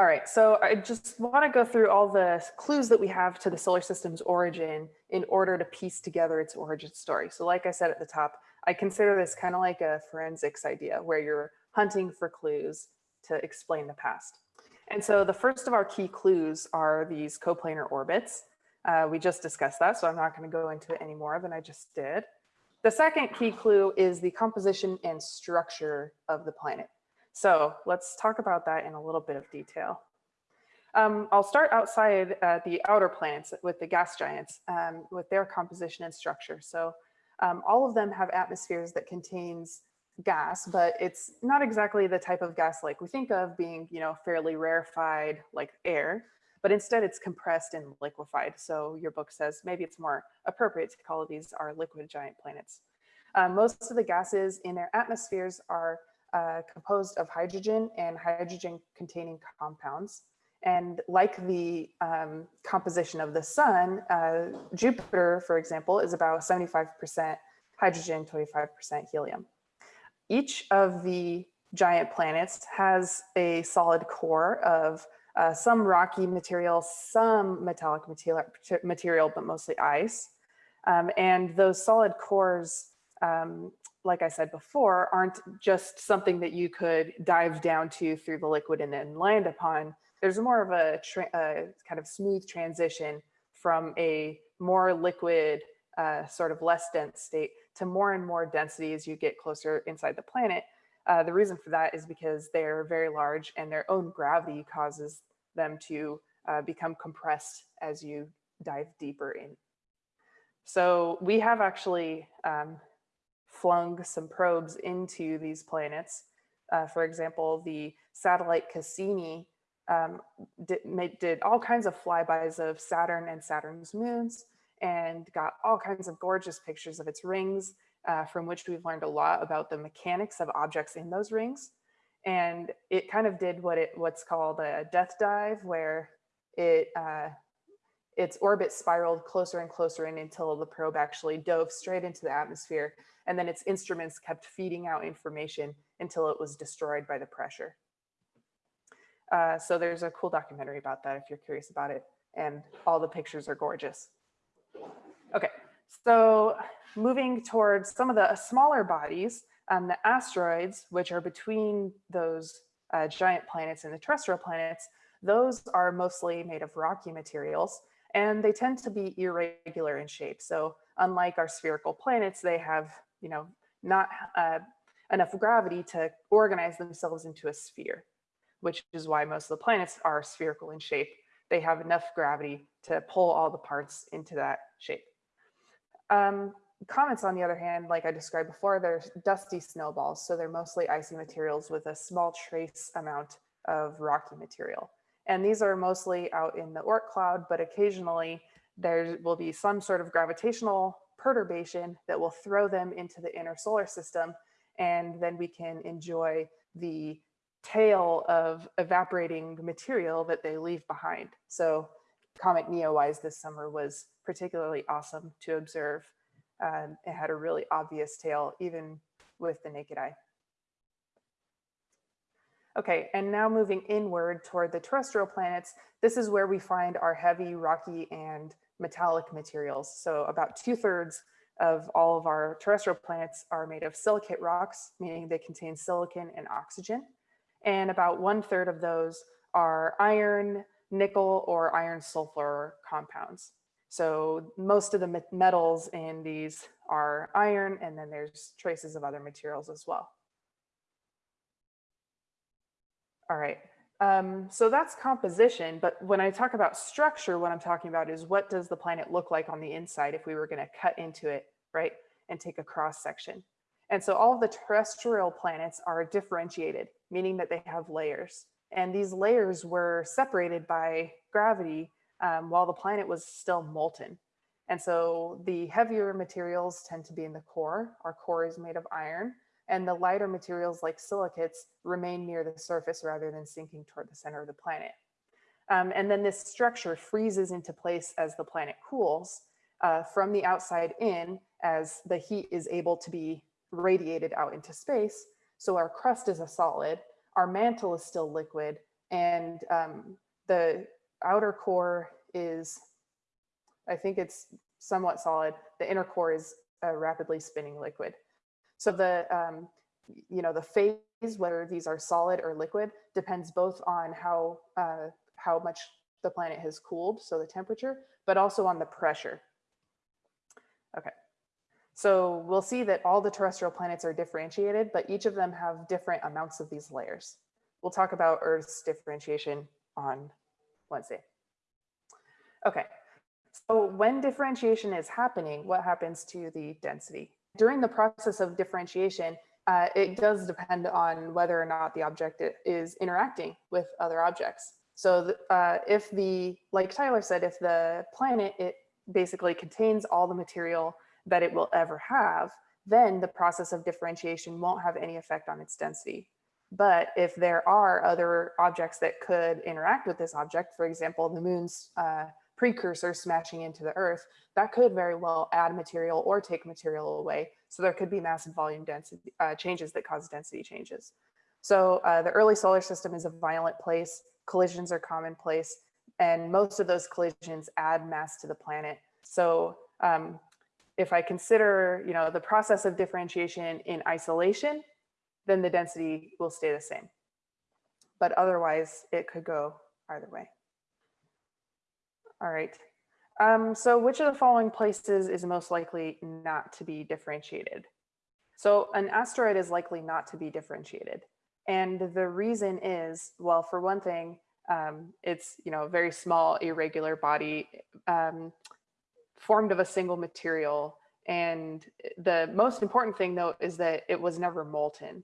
All right, so I just want to go through all the clues that we have to the solar system's origin in order to piece together its origin story. So like I said at the top, I consider this kind of like a forensics idea where you're hunting for clues to explain the past. And so the first of our key clues are these coplanar orbits. Uh, we just discussed that, so I'm not going to go into it any more than I just did. The second key clue is the composition and structure of the planet. So let's talk about that in a little bit of detail. Um, I'll start outside uh, the outer planets with the gas giants, um, with their composition and structure. So um, all of them have atmospheres that contains gas, but it's not exactly the type of gas like we think of being, you know, fairly rarefied like air, but instead it's compressed and liquefied. So your book says maybe it's more appropriate to call these our liquid giant planets. Um, most of the gases in their atmospheres are uh, composed of hydrogen and hydrogen containing compounds. And like the um, composition of the sun, uh, Jupiter, for example, is about 75% hydrogen, 25% helium. Each of the giant planets has a solid core of uh, some rocky material, some metallic material, but mostly ice. Um, and those solid cores um, like I said before, aren't just something that you could dive down to through the liquid and then land upon. There's more of a, a kind of smooth transition from a more liquid, uh, sort of less dense state to more and more density as you get closer inside the planet. Uh, the reason for that is because they're very large and their own gravity causes them to uh, become compressed as you dive deeper in. So we have actually um, flung some probes into these planets. Uh, for example, the satellite Cassini um, did, made, did all kinds of flybys of Saturn and Saturn's moons and got all kinds of gorgeous pictures of its rings uh, from which we've learned a lot about the mechanics of objects in those rings. And it kind of did what it what's called a death dive where it uh, its orbit spiraled closer and closer in until the probe actually dove straight into the atmosphere. And then its instruments kept feeding out information until it was destroyed by the pressure. Uh, so there's a cool documentary about that if you're curious about it. And all the pictures are gorgeous. Okay, so moving towards some of the smaller bodies, um, the asteroids, which are between those uh, giant planets and the terrestrial planets, those are mostly made of rocky materials and they tend to be irregular in shape. So unlike our spherical planets, they have, you know, not uh, enough gravity to organize themselves into a sphere, which is why most of the planets are spherical in shape. They have enough gravity to pull all the parts into that shape. Um, comets, on the other hand, like I described before, they're dusty snowballs. So they're mostly icy materials with a small trace amount of rocky material. And these are mostly out in the Oort cloud, but occasionally there will be some sort of gravitational perturbation that will throw them into the inner solar system. And then we can enjoy the tail of evaporating material that they leave behind. So Comet Neowise this summer was particularly awesome to observe. Um, it had a really obvious tail, even with the naked eye. Okay, and now moving inward toward the terrestrial planets, this is where we find our heavy, rocky, and metallic materials. So about two thirds of all of our terrestrial planets are made of silicate rocks, meaning they contain silicon and oxygen. And about one third of those are iron, nickel, or iron sulfur compounds. So most of the metals in these are iron, and then there's traces of other materials as well. All right. Um, so that's composition, but when I talk about structure, what I'm talking about is what does the planet look like on the inside if we were going to cut into it, right, and take a cross section. And so all of the terrestrial planets are differentiated, meaning that they have layers. And these layers were separated by gravity um, while the planet was still molten. And so the heavier materials tend to be in the core. Our core is made of iron and the lighter materials like silicates remain near the surface rather than sinking toward the center of the planet. Um, and then this structure freezes into place as the planet cools uh, from the outside in as the heat is able to be radiated out into space. So our crust is a solid, our mantle is still liquid, And um, the outer core is, I think it's somewhat solid. The inner core is a rapidly spinning liquid. So the, um, you know, the phase, whether these are solid or liquid, depends both on how, uh, how much the planet has cooled, so the temperature, but also on the pressure. Okay. So we'll see that all the terrestrial planets are differentiated, but each of them have different amounts of these layers. We'll talk about Earth's differentiation on Wednesday. Okay, so when differentiation is happening, what happens to the density? During the process of differentiation, uh, it does depend on whether or not the object is interacting with other objects. So uh, if the, like Tyler said, if the planet, it basically contains all the material that it will ever have, then the process of differentiation won't have any effect on its density. But if there are other objects that could interact with this object, for example, the moon's uh, precursor smashing into the earth, that could very well add material or take material away. So there could be massive volume density uh, changes that cause density changes. So uh, the early solar system is a violent place, collisions are commonplace, and most of those collisions add mass to the planet. So um, if I consider, you know, the process of differentiation in isolation, then the density will stay the same. But otherwise, it could go either way. All right. Um, so which of the following places is most likely not to be differentiated? So an asteroid is likely not to be differentiated. And the reason is, well, for one thing, um, it's you know a very small irregular body um, formed of a single material. And the most important thing though is that it was never molten.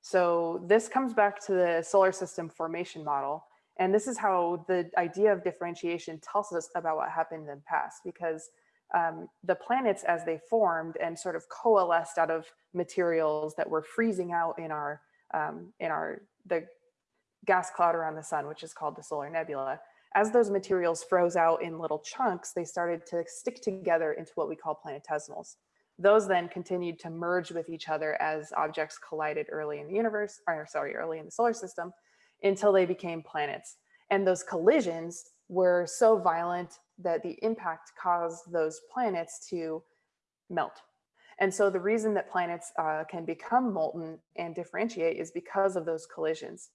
So this comes back to the solar system formation model. And this is how the idea of differentiation tells us about what happened in the past, because um, the planets as they formed and sort of coalesced out of materials that were freezing out in our um, in our the gas cloud around the sun, which is called the solar nebula. As those materials froze out in little chunks, they started to stick together into what we call planetesimals. Those then continued to merge with each other as objects collided early in the universe, or sorry, early in the solar system, until they became planets. And those collisions were so violent that the impact caused those planets to melt. And so the reason that planets uh, can become molten and differentiate is because of those collisions.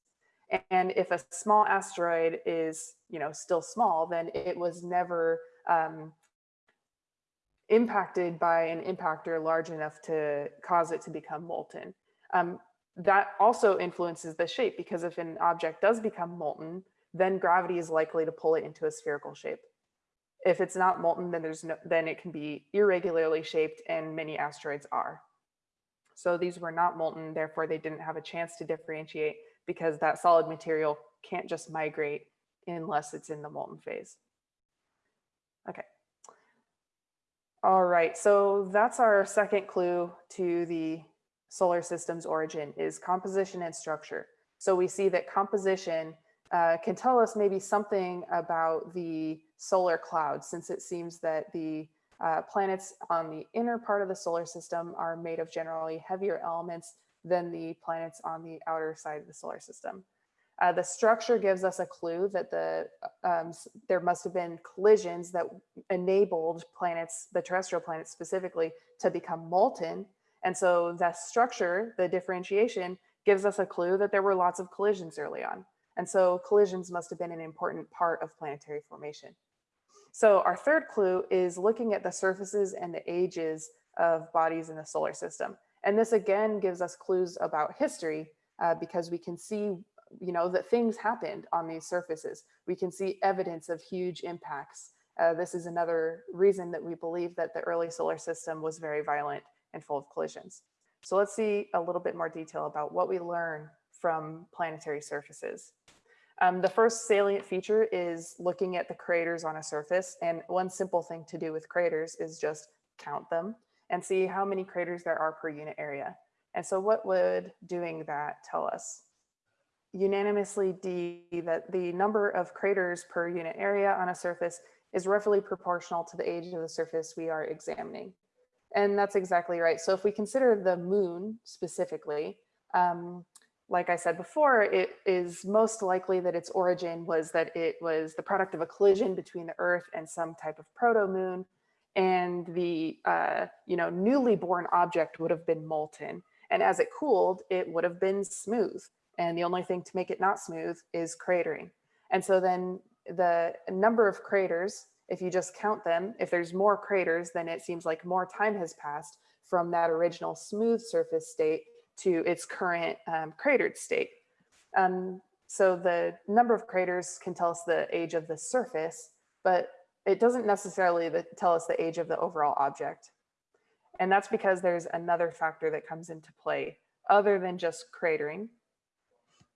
And if a small asteroid is, you know, still small, then it was never um, impacted by an impactor large enough to cause it to become molten. Um, that also influences the shape because if an object does become molten, then gravity is likely to pull it into a spherical shape. If it's not molten, then there's no, then it can be irregularly shaped and many asteroids are. So these were not molten, therefore they didn't have a chance to differentiate because that solid material can't just migrate unless it's in the molten phase. Okay. All right, so that's our second clue to the solar system's origin is composition and structure. So we see that composition uh, can tell us maybe something about the solar cloud, since it seems that the uh, planets on the inner part of the solar system are made of generally heavier elements than the planets on the outer side of the solar system. Uh, the structure gives us a clue that the um, there must have been collisions that enabled planets, the terrestrial planets specifically, to become molten. And so that structure, the differentiation, gives us a clue that there were lots of collisions early on. And so collisions must have been an important part of planetary formation. So our third clue is looking at the surfaces and the ages of bodies in the solar system. And this again gives us clues about history uh, because we can see, you know, that things happened on these surfaces. We can see evidence of huge impacts. Uh, this is another reason that we believe that the early solar system was very violent and full of collisions. So let's see a little bit more detail about what we learn from planetary surfaces. Um, the first salient feature is looking at the craters on a surface. And one simple thing to do with craters is just count them and see how many craters there are per unit area. And so what would doing that tell us? Unanimously D that the number of craters per unit area on a surface is roughly proportional to the age of the surface we are examining. And that's exactly right. So if we consider the moon specifically, um, like I said before, it is most likely that its origin was that it was the product of a collision between the Earth and some type of proto-moon, and the uh, you know newly born object would have been molten. And as it cooled, it would have been smooth. And the only thing to make it not smooth is cratering. And so then the number of craters, if you just count them, if there's more craters, then it seems like more time has passed from that original smooth surface state to its current um, cratered state. Um, so the number of craters can tell us the age of the surface, but it doesn't necessarily tell us the age of the overall object. And that's because there's another factor that comes into play other than just cratering.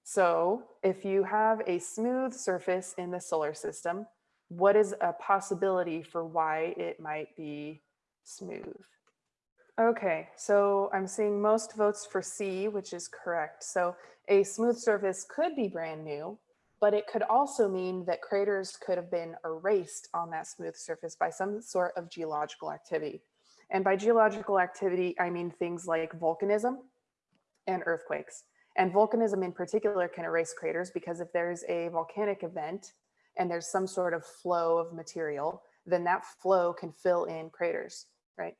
So if you have a smooth surface in the solar system, what is a possibility for why it might be smooth? Okay, so I'm seeing most votes for C, which is correct. So a smooth surface could be brand new, but it could also mean that craters could have been erased on that smooth surface by some sort of geological activity. And by geological activity, I mean things like volcanism and earthquakes. And volcanism in particular can erase craters because if there's a volcanic event and there's some sort of flow of material, then that flow can fill in craters, right?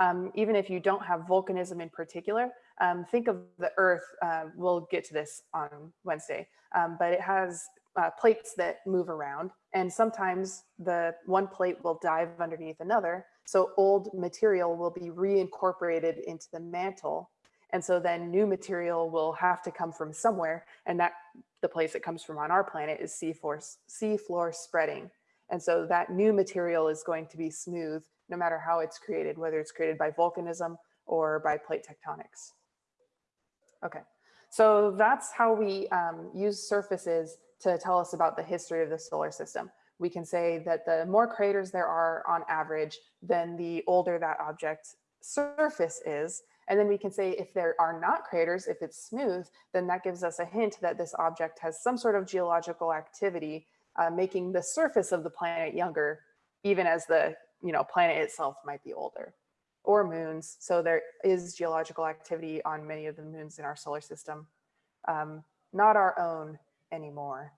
Um, even if you don't have volcanism in particular, um, think of the Earth, uh, we'll get to this on Wednesday, um, but it has uh, plates that move around and sometimes the one plate will dive underneath another. So old material will be reincorporated into the mantle. And so then new material will have to come from somewhere. And that the place it comes from on our planet is seafloor, seafloor spreading. And so that new material is going to be smooth no matter how it's created, whether it's created by volcanism or by plate tectonics. Okay, so that's how we um, use surfaces to tell us about the history of the solar system. We can say that the more craters there are on average, then the older that object surface is. And then we can say if there are not craters, if it's smooth, then that gives us a hint that this object has some sort of geological activity, uh, making the surface of the planet younger, even as the you know, planet itself might be older or moons. So there is geological activity on many of the moons in our solar system, um, not our own anymore.